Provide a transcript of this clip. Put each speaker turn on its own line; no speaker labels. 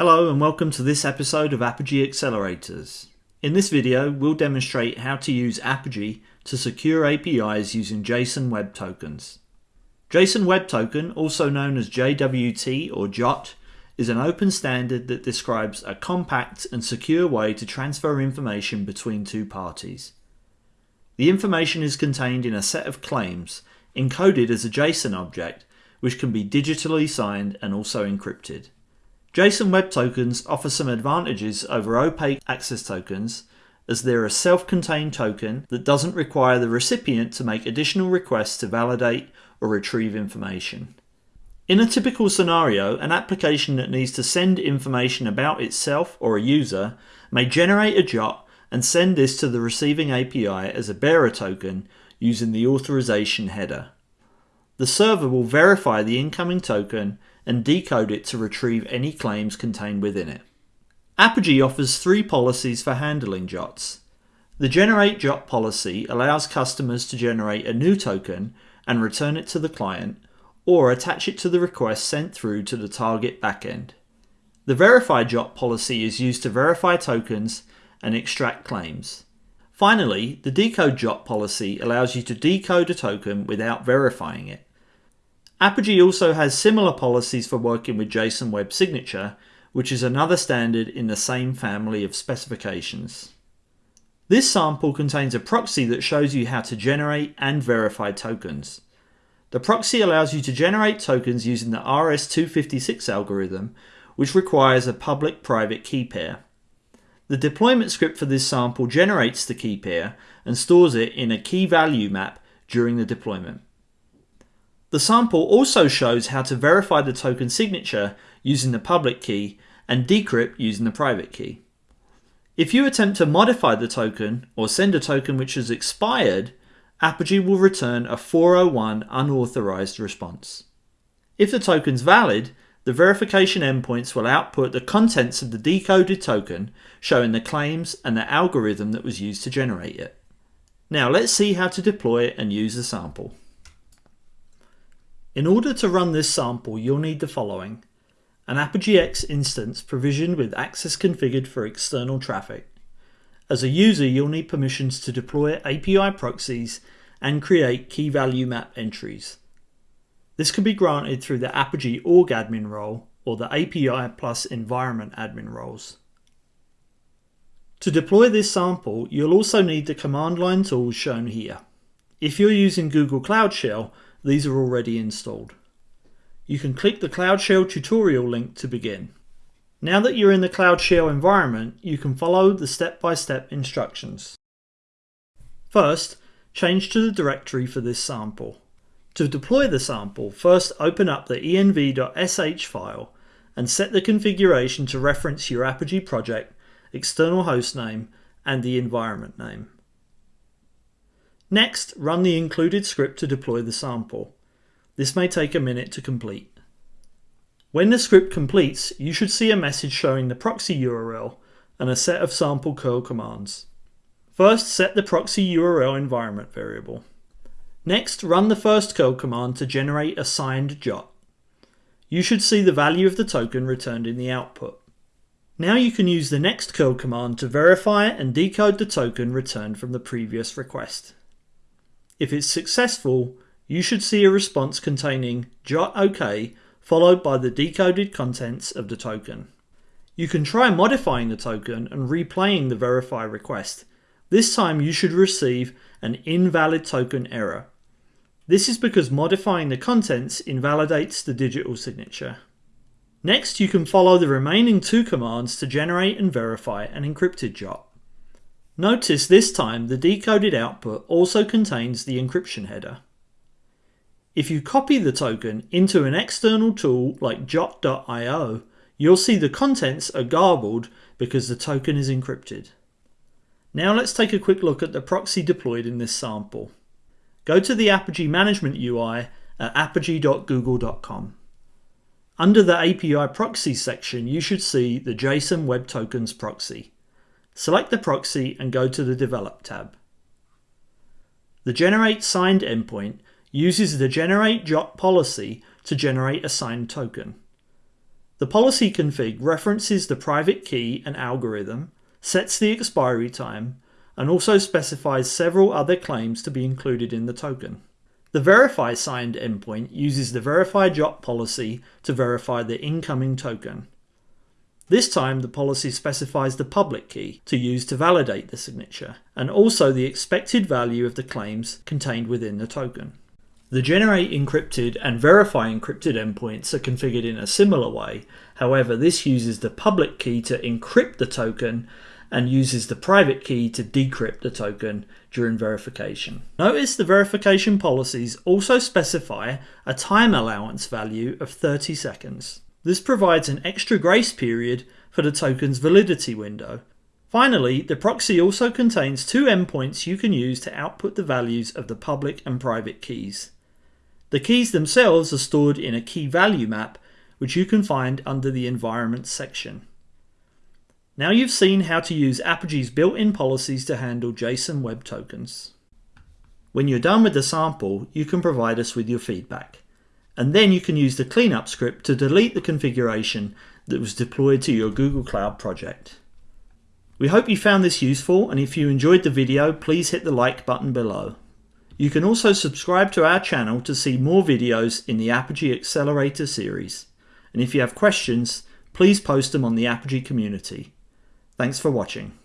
Hello and welcome to this episode of Apigee Accelerators. In this video, we'll demonstrate how to use Apigee to secure APIs using JSON Web Tokens. JSON Web Token, also known as JWT or JOT, is an open standard that describes a compact and secure way to transfer information between two parties. The information is contained in a set of claims, encoded as a JSON object, which can be digitally signed and also encrypted. JSON Web Tokens offer some advantages over opaque access tokens as they're a self-contained token that doesn't require the recipient to make additional requests to validate or retrieve information. In a typical scenario, an application that needs to send information about itself or a user may generate a JOT and send this to the receiving API as a bearer token using the authorization header. The server will verify the incoming token and decode it to retrieve any claims contained within it. Apigee offers three policies for handling JOTs. The Generate JOT policy allows customers to generate a new token and return it to the client, or attach it to the request sent through to the target backend. The Verify JOT policy is used to verify tokens and extract claims. Finally, the Decode JOT policy allows you to decode a token without verifying it. Apigee also has similar policies for working with JSON Web Signature, which is another standard in the same family of specifications. This sample contains a proxy that shows you how to generate and verify tokens. The proxy allows you to generate tokens using the RS-256 algorithm, which requires a public-private key pair. The deployment script for this sample generates the key pair and stores it in a key value map during the deployment. The sample also shows how to verify the token signature using the public key and decrypt using the private key. If you attempt to modify the token or send a token which has expired, Apigee will return a 401 unauthorized response. If the token's valid, the verification endpoints will output the contents of the decoded token showing the claims and the algorithm that was used to generate it. Now let's see how to deploy and use the sample. In order to run this sample, you'll need the following. An Apigee X instance provisioned with access configured for external traffic. As a user, you'll need permissions to deploy API proxies and create key value map entries. This can be granted through the Apigee org admin role or the API plus environment admin roles. To deploy this sample, you'll also need the command line tools shown here. If you're using Google Cloud Shell, these are already installed. You can click the Cloud Shell tutorial link to begin. Now that you're in the Cloud Shell environment, you can follow the step-by-step -step instructions. First, change to the directory for this sample. To deploy the sample, first open up the env.sh file and set the configuration to reference your Apigee project, external host name, and the environment name. Next, run the included script to deploy the sample. This may take a minute to complete. When the script completes, you should see a message showing the proxy URL and a set of sample curl commands. First, set the proxy URL environment variable. Next, run the first curl command to generate a signed JOT. You should see the value of the token returned in the output. Now you can use the next curl command to verify and decode the token returned from the previous request. If it's successful, you should see a response containing jot OK followed by the decoded contents of the token. You can try modifying the token and replaying the verify request. This time you should receive an invalid token error. This is because modifying the contents invalidates the digital signature. Next, you can follow the remaining two commands to generate and verify an encrypted JOT. Notice this time the decoded output also contains the encryption header. If you copy the token into an external tool like jot.io, you'll see the contents are garbled because the token is encrypted. Now let's take a quick look at the proxy deployed in this sample. Go to the Apigee Management UI at apigee.google.com. Under the API Proxies section, you should see the JSON Web Tokens proxy. Select the proxy and go to the Develop tab. The Generate Signed endpoint uses the Generate JOT policy to generate a signed token. The policy config references the private key and algorithm, sets the expiry time, and also specifies several other claims to be included in the token. The verify signed endpoint uses the verify JOT policy to verify the incoming token. This time the policy specifies the public key to use to validate the signature, and also the expected value of the claims contained within the token. The generate encrypted and verify encrypted endpoints are configured in a similar way, however this uses the public key to encrypt the token and uses the private key to decrypt the token during verification. Notice the verification policies also specify a time allowance value of 30 seconds. This provides an extra grace period for the token's validity window. Finally, the proxy also contains two endpoints you can use to output the values of the public and private keys. The keys themselves are stored in a key value map, which you can find under the environment section. Now you've seen how to use Apigee's built-in policies to handle JSON Web Tokens. When you're done with the sample, you can provide us with your feedback. And then you can use the cleanup script to delete the configuration that was deployed to your Google Cloud project. We hope you found this useful and if you enjoyed the video, please hit the like button below. You can also subscribe to our channel to see more videos in the Apigee Accelerator series. And if you have questions, please post them on the Apigee community. Thanks for watching.